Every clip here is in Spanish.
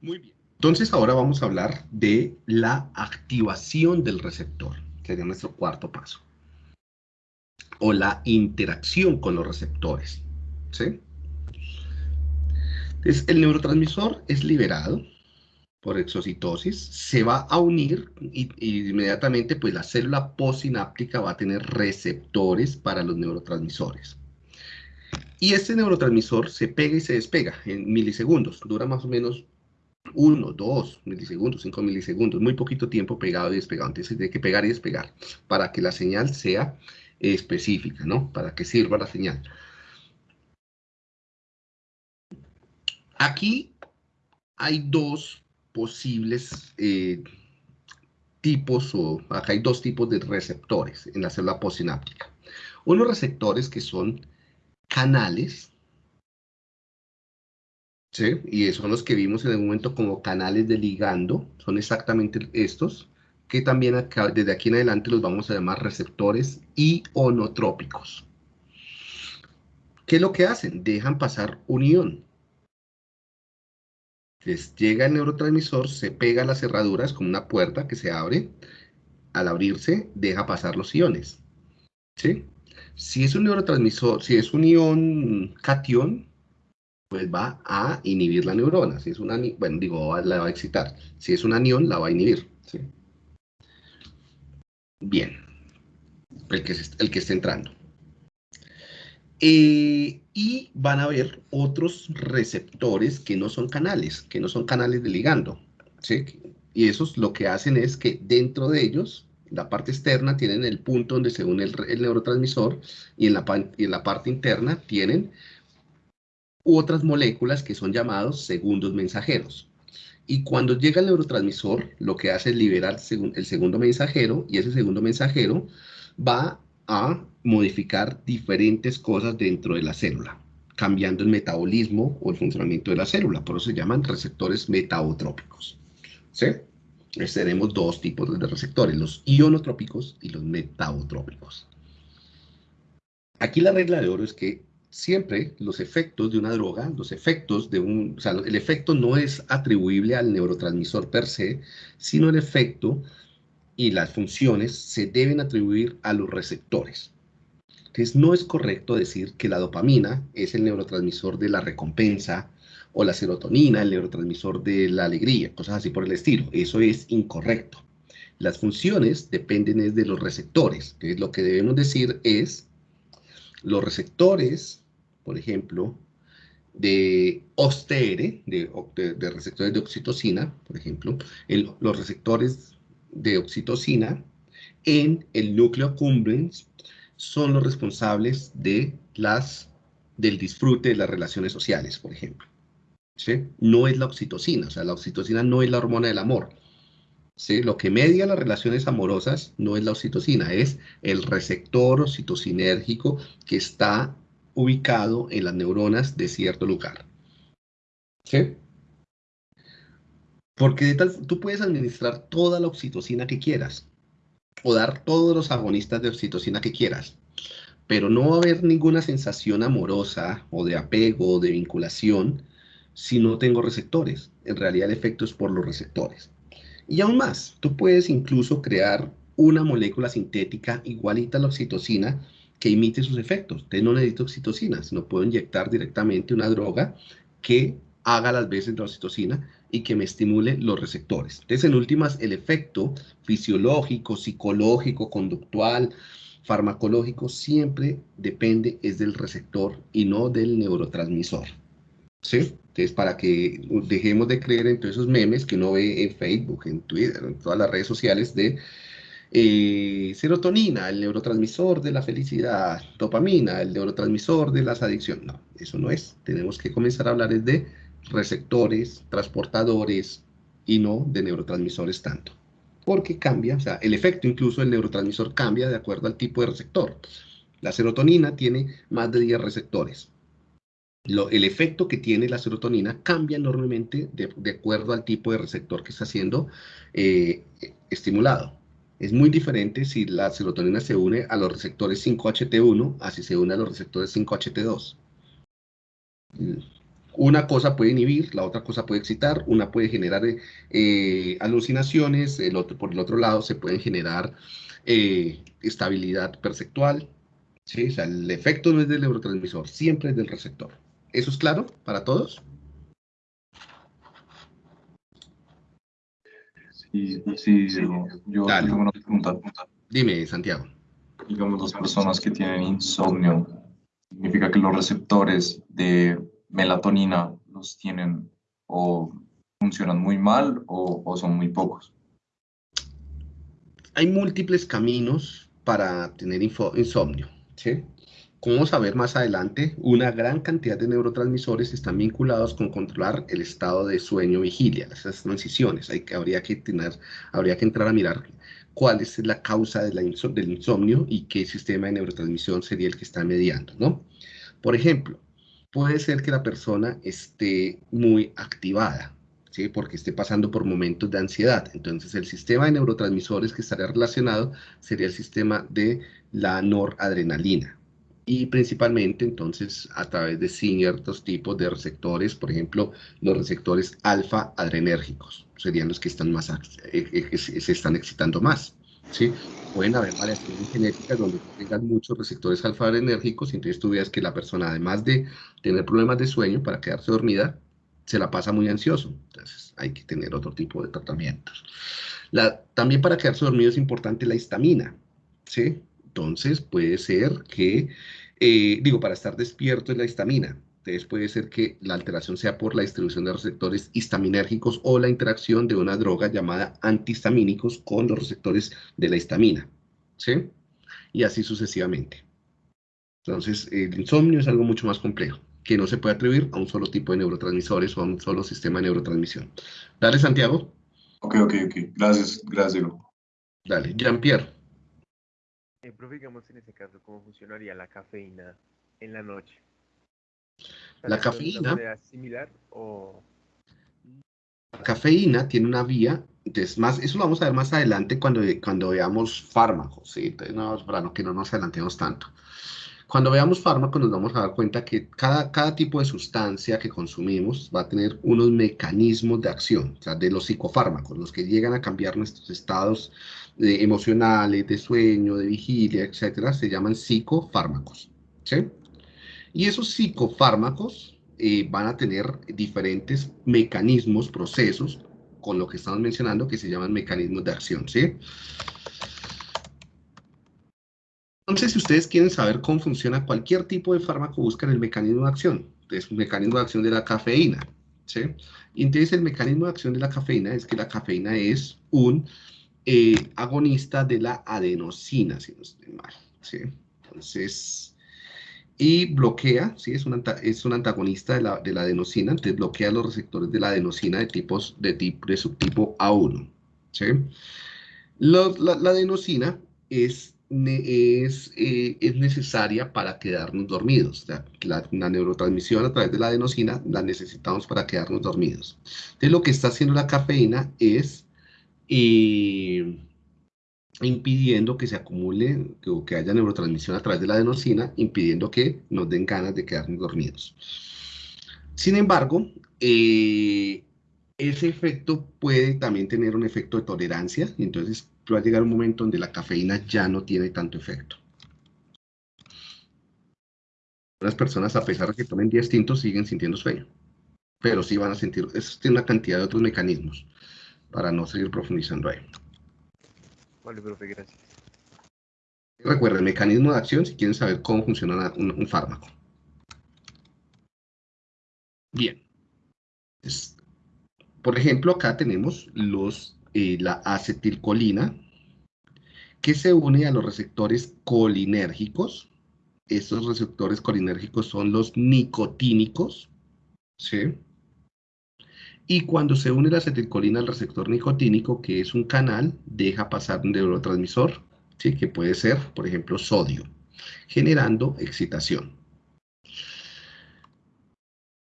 Muy bien. Entonces ahora vamos a hablar de la activación del receptor. Sería nuestro cuarto paso. O la interacción con los receptores. ¿Sí? Entonces, el neurotransmisor es liberado por exocitosis, se va a unir y, inmediatamente pues la célula postsináptica va a tener receptores para los neurotransmisores. Y este neurotransmisor se pega y se despega en milisegundos, dura más o menos 1, 2 milisegundos, 5 milisegundos, muy poquito tiempo pegado y despegado. Entonces hay que pegar y despegar para que la señal sea específica, ¿no? Para que sirva la señal. Aquí hay dos posibles eh, tipos, o acá hay dos tipos de receptores en la célula postsináptica. Unos receptores que son canales, ¿sí? y son los que vimos en el momento como canales de ligando, son exactamente estos, que también desde aquí en adelante los vamos a llamar receptores ionotrópicos. ¿Qué es lo que hacen? Dejan pasar un ion. Llega el neurotransmisor, se pega a las cerraduras como una puerta que se abre. Al abrirse, deja pasar los iones. ¿Sí? Si es un neurotransmisor, si es un ion cation, pues va a inhibir la neurona. Si es una, bueno, digo, la va a excitar. Si es un anión, la va a inhibir. ¿sí? Bien. El que, el que esté entrando. Eh, y van a haber otros receptores que no son canales, que no son canales de ligando. ¿sí? Y esos lo que hacen es que dentro de ellos, la parte externa tienen el punto donde se une el, neurotransmisor y en, la, y en la parte interna tienen otras moléculas que son llamados segundos mensajeros. Y cuando llega el neurotransmisor, lo que hace es liberar el segundo mensajero y ese segundo mensajero va a modificar diferentes cosas dentro de la célula, cambiando el metabolismo o el funcionamiento de la célula. Por eso se llaman receptores metabotrópicos. ¿Sí? dos tipos de receptores, los ionotrópicos y los metabotrópicos. Aquí la regla de oro es que siempre los efectos de una droga, los efectos de un, o sea, el efecto no es atribuible al neurotransmisor per se, sino el efecto y las funciones se deben atribuir a los receptores. Entonces, no es correcto decir que la dopamina es el neurotransmisor de la recompensa o la serotonina, el neurotransmisor de la alegría, cosas así por el estilo. Eso es incorrecto. Las funciones dependen de los receptores. Entonces, lo que debemos decir es, los receptores, por ejemplo, de OSTR, de, receptores de oxitocina, por ejemplo, los receptores de oxitocina en el núcleo accumbens son los responsables de las, del disfrute de las relaciones sociales, por ejemplo. No es la oxitocina, o sea, la oxitocina no es la hormona del amor. ¿Sí? Lo que media las relaciones amorosas no es la oxitocina, es el receptor oxitocinérgico que está ubicado en las neuronas de cierto lugar. ¿Sí? Porque de tal, tú puedes administrar toda la oxitocina que quieras o dar todos los agonistas de oxitocina que quieras, pero no va a haber ninguna sensación amorosa o de apego o de vinculación si no tengo receptores. En realidad el efecto es por los receptores. Y aún más, tú puedes incluso crear una molécula sintética igualita a la oxitocina que imite sus efectos. Entonces no necesito oxitocina, sino puedo inyectar directamente una droga que haga las veces de la oxitocina y que me estimule los receptores. Entonces, en últimas, el efecto fisiológico, psicológico, conductual, farmacológico, siempre depende es del receptor y no del neurotransmisor. ¿Sí? Entonces, para que dejemos de creer en todos esos memes que uno ve en Facebook, en Twitter, en todas las redes sociales de eh, serotonina, el neurotransmisor de la felicidad, dopamina, el neurotransmisor de las adicciones. No, eso no es. Tenemos que comenzar a hablar de receptores, transportadores y no de neurotransmisores tanto. Porque cambia, o sea, el efecto incluso del neurotransmisor cambia de acuerdo al tipo de receptor. La serotonina tiene más de 10 receptores. el efecto que tiene la serotonina cambia enormemente de, acuerdo al tipo de receptor que está siendo eh, estimulado. Es muy diferente si la serotonina se une a los receptores 5HT1 así se une a los receptores 5HT2. Una cosa puede inhibir, la otra cosa puede excitar, una puede generar eh, alucinaciones, el otro, por el otro lado se pueden generar eh, estabilidad perceptual. ¿sí? O sea, el efecto no es del neurotransmisor, siempre es del receptor. ¿Eso es claro para todos? Sí, sí, yo, tengo una pregunta. Dime, Santiago. Digamos, las personas que tienen insomnio, ¿significa que los receptores de melatonina los tienen o funcionan muy mal o, son muy pocos? Hay múltiples caminos para tener insomnio. ¿sí? Como vamos a ver más adelante, una gran cantidad de neurotransmisores están vinculados con controlar el estado de sueño-vigilia, esas transiciones. Hay que, habría, que tener, habría que entrar a mirar cuál es la causa del insomnio y qué sistema de neurotransmisión sería el que está mediando, ¿no? Por ejemplo, puede ser que la persona esté muy activada, ¿sí? porque esté pasando por momentos de ansiedad. Entonces, el sistema de neurotransmisores que estaría relacionado sería el sistema de la noradrenalina. Y principalmente, entonces, a través de ciertos tipos de receptores, por ejemplo, los receptores alfa adrenérgicos, serían los que están más, se están excitando más. ¿sí? Pueden haber variaciones genéticas donde tengan muchos receptores alfa-adrenérgicos y entonces tú veas que la persona, además de tener problemas de sueño para quedarse dormida, se la pasa muy ansioso. Entonces hay que tener otro tipo de tratamientos. También para quedarse dormido es importante la histamina, ¿sí? Entonces puede ser que, eh, digo, para estar despierto es la histamina. Entonces puede ser que la alteración sea por la distribución de receptores histaminérgicos o la interacción de una droga llamada antihistamínicos con los receptores de la histamina. ¿Sí? Y así sucesivamente. Entonces, el insomnio es algo mucho más complejo, que no se puede atribuir a un solo tipo de neurotransmisores o a un solo sistema de neurotransmisión. Dale, Santiago. Ok, ok, ok. Gracias, gracias, Dale, Jean-Pierre. Eh, profe, digamos en ese caso, ¿cómo funcionaría la cafeína en la noche? La cafeína. similar o.? La cafeína tiene una vía, entonces más, eso lo vamos a ver más adelante cuando, cuando veamos fármacos, ¿sí? Entonces, no, para que no nos adelantemos tanto. Cuando veamos fármacos nos vamos a dar cuenta que cada, cada tipo de sustancia que consumimos va a tener unos mecanismos de acción, o sea, de los psicofármacos, los que llegan a cambiar nuestros estados emocionales, de sueño, de vigilia, etcétera, se llaman psicofármacos, ¿sí? Y esos psicofármacos eh, van a tener diferentes mecanismos, procesos, con lo que estamos mencionando, que se llaman mecanismos de acción, ¿sí? Entonces, si ustedes quieren saber cómo funciona cualquier tipo de fármaco, buscan el mecanismo de acción. Es el mecanismo de acción de la cafeína, ¿sí? Entonces el mecanismo de acción de la cafeína es que la cafeína es un eh, agonista de la adenosina, si no estoy mal, ¿sí? Entonces, y bloquea, ¿sí? es, un, es un antagonista de la, de la, adenosina, entonces bloquea los receptores de la adenosina de, tipos, de, tipo, de subtipo A1. ¿sí? la, la, adenosina es, es, eh, es, necesaria para quedarnos dormidos. la, la, neurotransmisión a través de la adenosina la necesitamos para quedarnos dormidos. Entonces lo que está haciendo la cafeína es... Eh, impidiendo que se acumule o que haya neurotransmisión a través de la adenosina, impidiendo que nos den ganas de quedarnos dormidos. Sin embargo, eh, ese efecto puede también tener un efecto de tolerancia, y entonces va a llegar un momento donde la cafeína ya no tiene tanto efecto. Las personas, a pesar de que tomen 10 tintos, siguen sintiendo sueño, pero sí van a sentir, eso tiene una cantidad de otros mecanismos, para no seguir profundizando ahí. Vale, profe, gracias. Recuerda el mecanismo de acción si quieren saber cómo funciona un, fármaco. Bien. por ejemplo, acá tenemos los, eh, la acetilcolina, que se une a los receptores colinérgicos. Estos receptores colinérgicos son los nicotínicos, ¿sí? Y cuando se une la acetilcolina al receptor nicotínico, que es un canal, deja pasar un neurotransmisor, que puede ser, por ejemplo, sodio, generando excitación.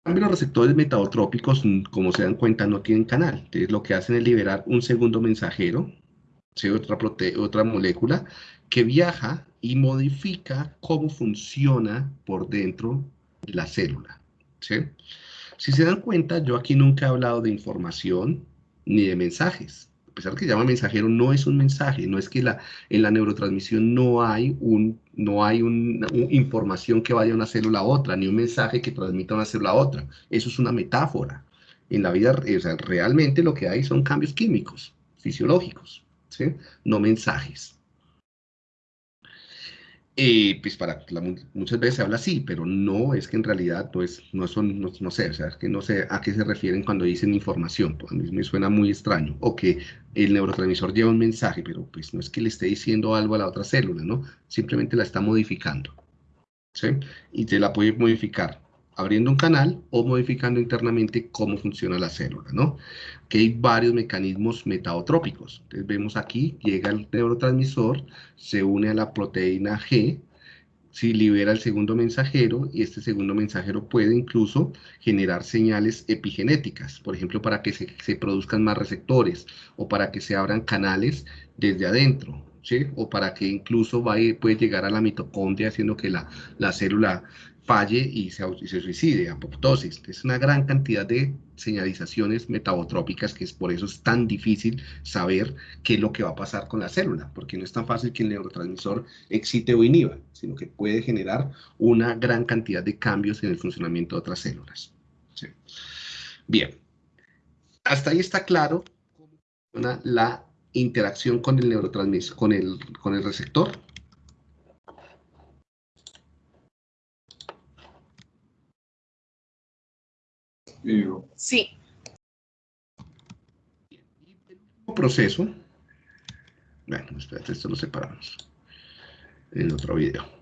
Los receptores metabotrópicos, como se dan cuenta, no tienen canal. Entonces, lo que hacen es liberar un segundo mensajero, otra, otra molécula, que viaja y modifica cómo funciona por dentro la célula. ¿sí? Si se dan cuenta, yo aquí nunca he hablado de información ni de mensajes. A pesar que llama mensajero, no es un mensaje, no es que la, en la neurotransmisión no hay, un, no hay una información que vaya de una célula a otra, ni un mensaje que transmita una célula a otra. Eso es una metáfora. En la vida, o sea, realmente lo que hay son cambios químicos, fisiológicos, ¿sí? no mensajes. Eh, pues para muchas veces se habla así, pero no es que en realidad no es, no son, no, sé, o sea, es que no sé a qué se refieren cuando dicen información, pues a mí me suena muy extraño, o que el neurotransmisor lleva un mensaje, pero pues no es que le esté diciendo algo a la otra célula, ¿no? Simplemente la está modificando, ¿sí? Y se la puede modificar abriendo un canal o modificando internamente cómo funciona la célula, ¿no? Que hay varios mecanismos metabotrópicos. Entonces vemos aquí, llega el neurotransmisor, se une a la proteína G, si libera el segundo mensajero y este segundo mensajero puede incluso generar señales epigenéticas, por ejemplo, para que se produzcan más receptores o para que se abran canales desde adentro, o para que incluso puede llegar a la mitocondria haciendo que la, la célula falle y se, se suicide, apoptosis. Es una gran cantidad de señalizaciones metabotrópicas que es por eso es tan difícil saber qué es lo que va a pasar con la célula, porque no es tan fácil que el neurotransmisor excite o inhiba, sino que puede generar una gran cantidad de cambios en el funcionamiento de otras células. Bien, hasta ahí está claro cómo funciona la interacción con el neurotransmisor, con el, con el receptor. Sí. El proceso, bueno, espérate, esto lo separamos en otro video.